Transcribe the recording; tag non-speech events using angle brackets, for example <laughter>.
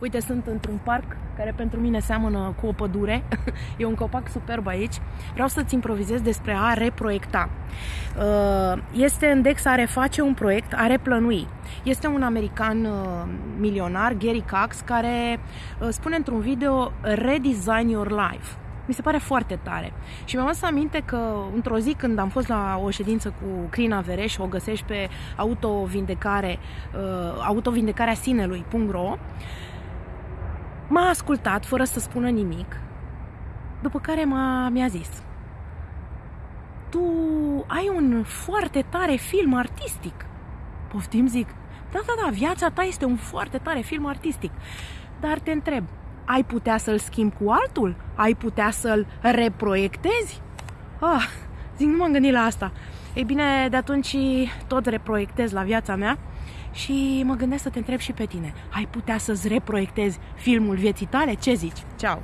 Uite, sunt într-un parc care pentru mine seamănă cu o pădure. <laughs> E un copac superb aici. Vreau să-ți improvizez despre a reproiecta. Uh, este în Dex a reface un proiect, a replănui. Este un american uh, milionar, Gary Cox, care uh, spune într-un video Redesign your life mi se pare foarte tare. Și mi-am adus aminte că într-o zi când am fost la o ședință cu Crina Vereș, o găsești pe autovindecare, uh, autovindecarea sinelui.ro, m-a ascultat fără să spună nimic, după care m-a, mi-a zis tu ai un foarte tare film artistic. Poftim, zic. Da, da, da, viața ta este un foarte tare film artistic. Dar te întreb, ai putea să-l schimbi cu altul? Ai putea să-l reproiectezi? Ah, zic, nu m-am gândit la asta. Ei bine, de atunci tot reproiectez la viața mea și mă gândesc să te întreb și pe tine. Ai putea să-ți reproiectezi filmul vieții tale? Ce zici? Ceau!